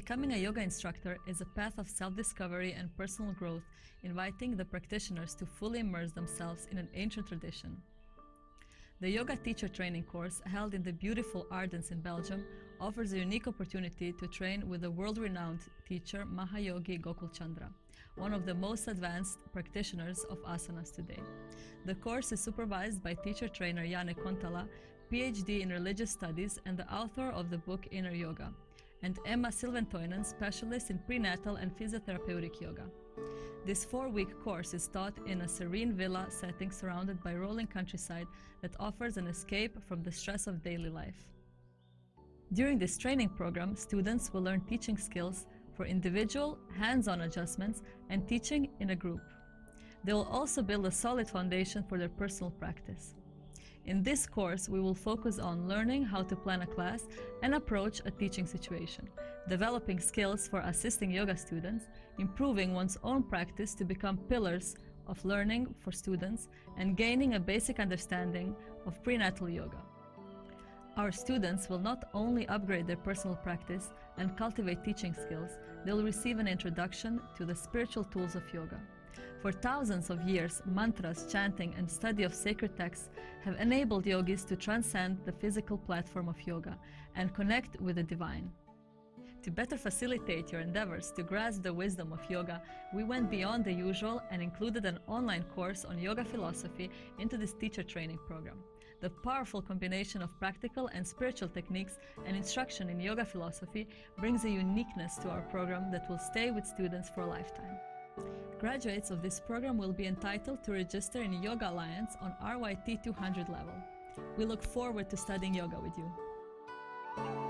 Becoming a yoga instructor is a path of self-discovery and personal growth, inviting the practitioners to fully immerse themselves in an ancient tradition. The Yoga Teacher Training course, held in the beautiful Ardennes in Belgium, offers a unique opportunity to train with the world-renowned teacher Mahayogi Gokul Chandra, one of the most advanced practitioners of asanas today. The course is supervised by teacher trainer Janne Kontala, PhD in religious studies and the author of the book Inner Yoga, and Emma Silventoinen, specialist in prenatal and physiotherapeutic yoga. This four-week course is taught in a serene villa setting surrounded by rolling countryside that offers an escape from the stress of daily life. During this training program, students will learn teaching skills for individual, hands-on adjustments and teaching in a group. They will also build a solid foundation for their personal practice. In this course, we will focus on learning how to plan a class and approach a teaching situation, developing skills for assisting yoga students, improving one's own practice to become pillars of learning for students, and gaining a basic understanding of prenatal yoga. Our students will not only upgrade their personal practice and cultivate teaching skills, they'll receive an introduction to the spiritual tools of yoga. For thousands of years, mantras, chanting, and study of sacred texts have enabled yogis to transcend the physical platform of yoga and connect with the divine. To better facilitate your endeavors to grasp the wisdom of yoga, we went beyond the usual and included an online course on yoga philosophy into this teacher training program. The powerful combination of practical and spiritual techniques and instruction in yoga philosophy brings a uniqueness to our program that will stay with students for a lifetime. Graduates of this program will be entitled to register in Yoga Alliance on RYT 200 level. We look forward to studying yoga with you.